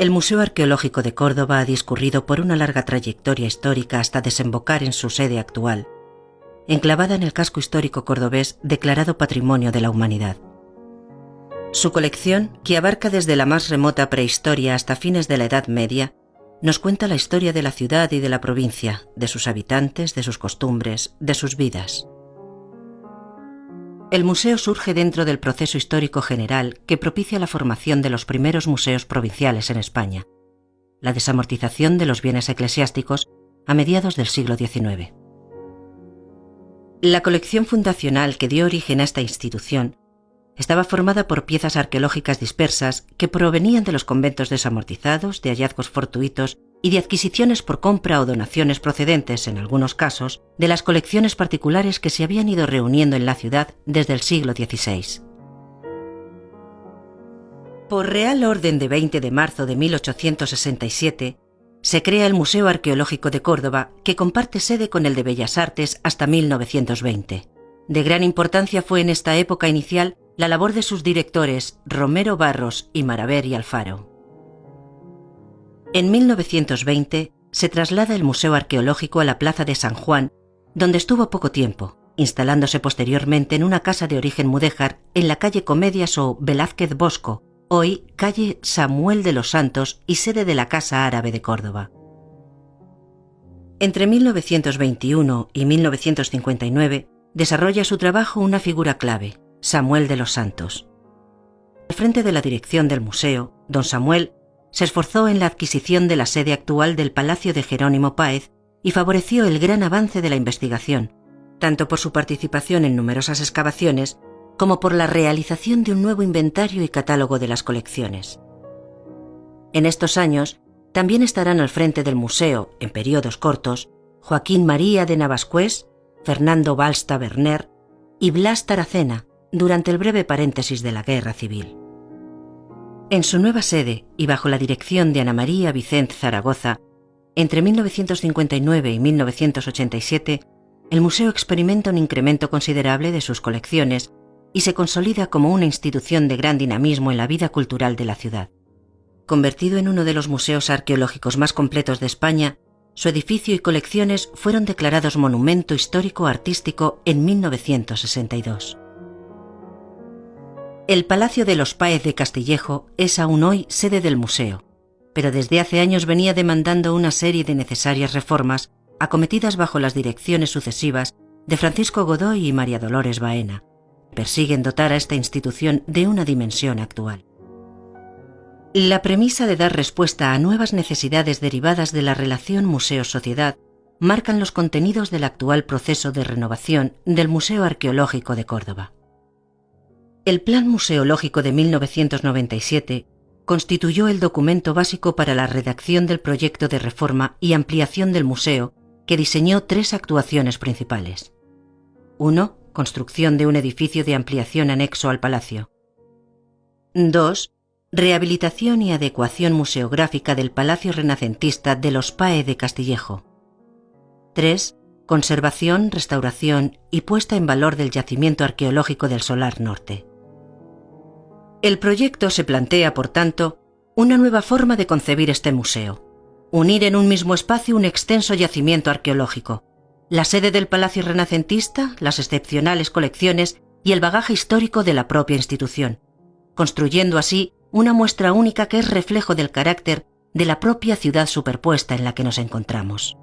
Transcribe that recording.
El Museo Arqueológico de Córdoba ha discurrido por una larga trayectoria histórica hasta desembocar en su sede actual, enclavada en el casco histórico cordobés declarado Patrimonio de la Humanidad. Su colección, que abarca desde la más remota prehistoria hasta fines de la Edad Media, nos cuenta la historia de la ciudad y de la provincia, de sus habitantes, de sus costumbres, de sus vidas. El museo surge dentro del proceso histórico general que propicia la formación de los primeros museos provinciales en España, la desamortización de los bienes eclesiásticos a mediados del siglo XIX. La colección fundacional que dio origen a esta institución estaba formada por piezas arqueológicas dispersas que provenían de los conventos desamortizados, de hallazgos fortuitos y de adquisiciones por compra o donaciones procedentes, en algunos casos, de las colecciones particulares que se habían ido reuniendo en la ciudad desde el siglo XVI. Por Real Orden de 20 de marzo de 1867, se crea el Museo Arqueológico de Córdoba, que comparte sede con el de Bellas Artes hasta 1920. De gran importancia fue en esta época inicial la labor de sus directores Romero Barros y Maraver y Alfaro. En 1920 se traslada el Museo Arqueológico a la Plaza de San Juan, donde estuvo poco tiempo, instalándose posteriormente en una casa de origen mudéjar en la calle Comedias o Velázquez Bosco, hoy calle Samuel de los Santos y sede de la Casa Árabe de Córdoba. Entre 1921 y 1959 desarrolla su trabajo una figura clave, Samuel de los Santos. Al frente de la dirección del museo, don Samuel se esforzó en la adquisición de la sede actual del Palacio de Jerónimo Páez y favoreció el gran avance de la investigación, tanto por su participación en numerosas excavaciones como por la realización de un nuevo inventario y catálogo de las colecciones. En estos años, también estarán al frente del museo, en periodos cortos, Joaquín María de Navascués, Fernando Balsta Berner y Blas Taracena, durante el breve paréntesis de la Guerra Civil. En su nueva sede y bajo la dirección de Ana María Vicente Zaragoza, entre 1959 y 1987, el museo experimenta un incremento considerable de sus colecciones y se consolida como una institución de gran dinamismo en la vida cultural de la ciudad. Convertido en uno de los museos arqueológicos más completos de España, su edificio y colecciones fueron declarados Monumento Histórico Artístico en 1962. El Palacio de los Páez de Castillejo es aún hoy sede del museo, pero desde hace años venía demandando una serie de necesarias reformas acometidas bajo las direcciones sucesivas de Francisco Godoy y María Dolores Baena. Persiguen dotar a esta institución de una dimensión actual. La premisa de dar respuesta a nuevas necesidades derivadas de la relación museo-sociedad marcan los contenidos del actual proceso de renovación del Museo Arqueológico de Córdoba. El Plan Museológico de 1997 constituyó el documento básico para la redacción del proyecto de reforma y ampliación del museo que diseñó tres actuaciones principales. 1. Construcción de un edificio de ampliación anexo al palacio. 2. Rehabilitación y adecuación museográfica del Palacio Renacentista de los PAE de Castillejo. 3. Conservación, restauración y puesta en valor del yacimiento arqueológico del Solar Norte. El proyecto se plantea, por tanto, una nueva forma de concebir este museo. Unir en un mismo espacio un extenso yacimiento arqueológico, la sede del Palacio Renacentista, las excepcionales colecciones y el bagaje histórico de la propia institución, construyendo así una muestra única que es reflejo del carácter de la propia ciudad superpuesta en la que nos encontramos.